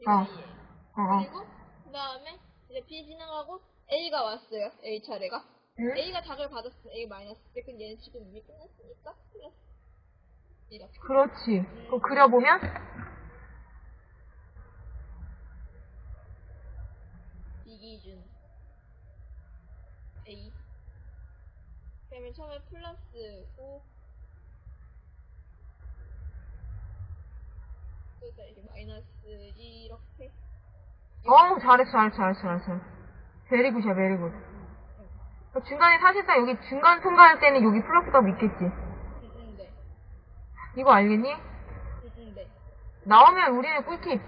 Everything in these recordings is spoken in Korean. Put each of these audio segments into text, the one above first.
이거 어. A예요. 어, 어. 그리고 그 다음에 이제 B 지나가고 A가 왔어요. A 차례가. 응? A가 작을 받았어. A 마이너스. 근데 얘는 지금 이미 끝났으니까 플러스. 이렇게. 그렇지. 그거 그려보면? 이기준 A 그러면 처음에 플러스 5 그러니까 이게 마이너스 이렇게 어우, 잘했어, 잘했어, 잘했어, 잘했어. 베리굿이야, 베리굿. 중간에 사실상 여기 중간 통과할 때는 여기 플러스가 있겠지. 네 이거 알겠니? 네 나오면 우리는 꿀팁.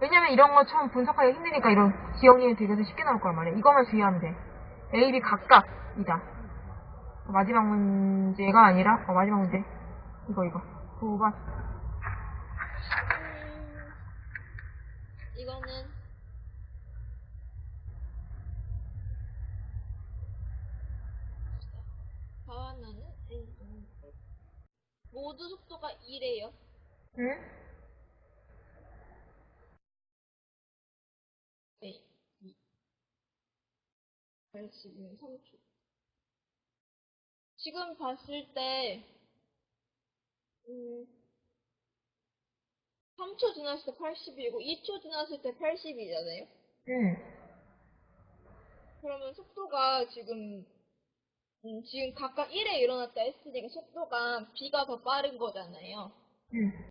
왜냐면 이런 거 처음 분석하기 힘드니까 이런 기억력이 되게 쉽게 나올 거란 말이야. 이것만 주의하면 돼. A, B 각각이다. 마지막 문제가 아니라, 어, 마지막 문제. 이거, 이거. 9번. 음, 이거는 바나나는 A 모두 속도가 2래요 응? 네, 2. 80이면 3초. 지금 봤을 때, 음, 3초 지났을 때 80이고, 2초 지났을 때 80이잖아요? 응. 그러면 속도가 지금, 음, 지금 각각 1에 일어났다 했으니까 속도가 B가 더 빠른 거잖아요. 응.